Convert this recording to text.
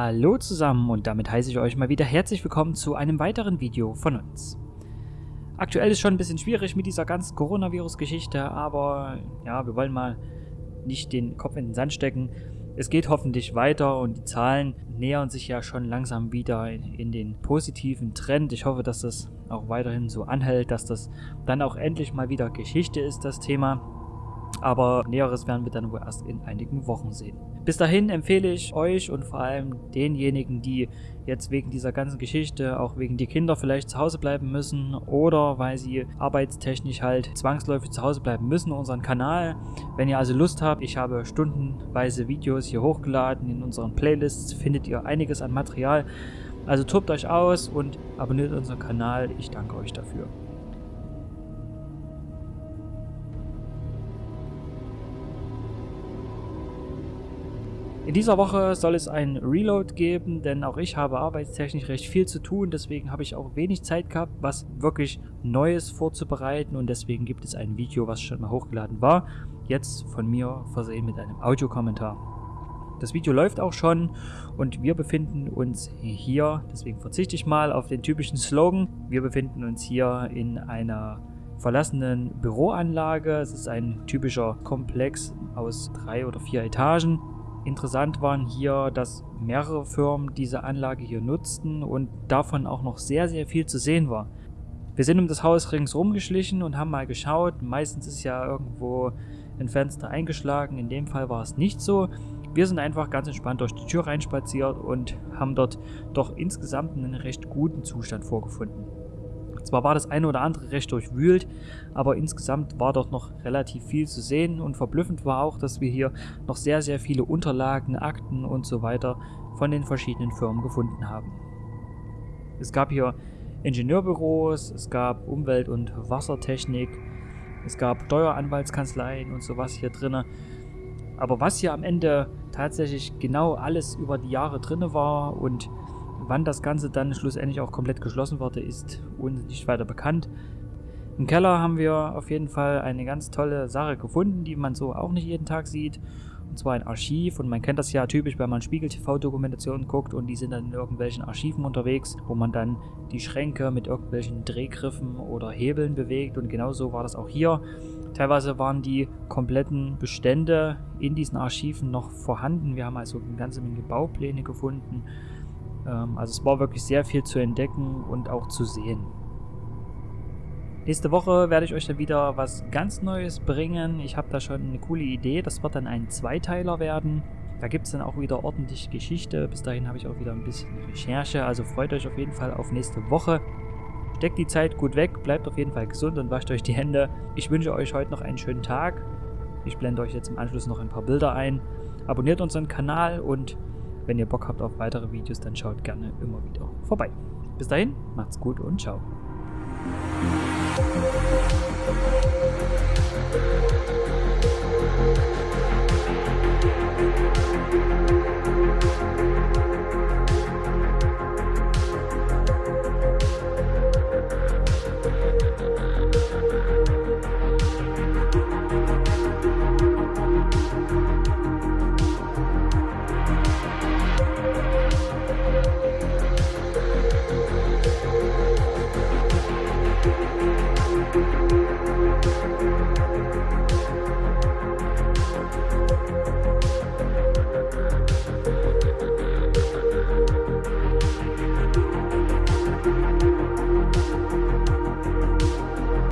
Hallo zusammen und damit heiße ich euch mal wieder herzlich willkommen zu einem weiteren Video von uns. Aktuell ist schon ein bisschen schwierig mit dieser ganzen Coronavirus-Geschichte, aber ja, wir wollen mal nicht den Kopf in den Sand stecken. Es geht hoffentlich weiter und die Zahlen nähern sich ja schon langsam wieder in, den positiven Trend. Ich hoffe, dass das auch weiterhin so anhält, dass das dann auch endlich mal wieder Geschichte ist, das Thema. Aber Näheres werden wir dann wohl erst in einigen Wochen sehen. Bis dahin empfehle ich euch und vor allem denjenigen, die jetzt wegen dieser ganzen Geschichte, auch wegen die Kinder vielleicht zu Hause bleiben müssen oder weil sie arbeitstechnisch halt zwangsläufig zu Hause bleiben müssen, unseren Kanal. Wenn ihr also Lust habt, ich habe stundenweise Videos hier hochgeladen. In unseren Playlists findet ihr einiges an Material. Also tobt euch aus und abonniert unseren Kanal. Ich danke euch dafür. In dieser Woche soll es ein Reload geben, denn auch ich habe arbeitstechnisch recht viel zu tun, deswegen habe ich auch wenig Zeit gehabt, was wirklich Neues vorzubereiten und deswegen gibt es ein Video, was schon mal hochgeladen war, jetzt von mir versehen mit einem Audiokommentar. Das Video läuft auch schon und wir befinden uns hier, deswegen verzichte ich mal auf den typischen Slogan, wir befinden uns hier in einer verlassenen Büroanlage. Es ist ein typischer Komplex aus drei oder vier Etagen. Interessant waren hier, dass mehrere Firmen diese Anlage hier nutzten und davon auch noch sehr, sehr viel zu sehen war. Wir sind um das Haus ringsherum geschlichen und haben mal geschaut. Meistens ist ja irgendwo ein Fenster eingeschlagen. In dem Fall war es nicht so. Wir sind einfach ganz entspannt durch die Tür reinspaziert und haben dort doch insgesamt einen recht guten Zustand vorgefunden. Zwar war das eine oder andere recht durchwühlt, aber insgesamt war dort noch relativ viel zu sehen und verblüffend war auch, dass wir hier noch sehr, sehr viele Unterlagen, Akten und so weiter von den verschiedenen Firmen gefunden haben. Es gab hier Ingenieurbüros, es gab Umwelt- und Wassertechnik, es gab Steueranwaltskanzleien und sowas hier drinne. Aber was hier am Ende tatsächlich genau alles über die Jahre drinne war und Wann das Ganze dann schlussendlich auch komplett geschlossen wurde, ist uns nicht weiter bekannt. Im Keller haben wir auf jeden Fall eine ganz tolle Sache gefunden, die man so auch nicht jeden Tag sieht. Und zwar ein Archiv. Und man kennt das ja typisch, wenn man Spiegel-TV-Dokumentationen guckt und die sind dann in irgendwelchen Archiven unterwegs, wo man dann die Schränke mit irgendwelchen Drehgriffen oder Hebeln bewegt. Und genauso war das auch hier. Teilweise waren die kompletten Bestände in diesen Archiven noch vorhanden. Wir haben also eine ganze Menge Baupläne gefunden also es war wirklich sehr viel zu entdecken und auch zu sehen. Nächste Woche werde ich euch dann wieder was ganz Neues bringen. Ich habe da schon eine coole Idee. Das wird dann ein Zweiteiler werden. Da gibt es dann auch wieder ordentlich Geschichte. Bis dahin habe ich auch wieder ein bisschen Recherche. Also freut euch auf jeden Fall auf nächste Woche. Steckt die Zeit gut weg, bleibt auf jeden Fall gesund und wascht euch die Hände. Ich wünsche euch heute noch einen schönen Tag. Ich blende euch jetzt im Anschluss noch ein paar Bilder ein. Abonniert unseren Kanal und wenn ihr Bock habt auf weitere Videos, dann schaut gerne immer wieder vorbei. Bis dahin, macht's gut und ciao.